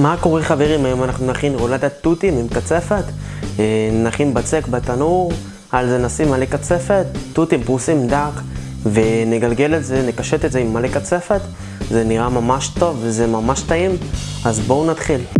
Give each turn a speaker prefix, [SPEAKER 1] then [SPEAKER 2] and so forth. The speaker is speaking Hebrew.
[SPEAKER 1] מה קורה חברים? היום אנחנו נכין רולדת תותים עם קצפת. אה, נכין בצק בתנור, על זה נשים מלא קצפת, תותים פרוסים דק, ונגלגל את זה, נקשט את זה עם מלא קצפת. זה נראה ממש טוב וזה ממש טעים, אז בואו נתחיל.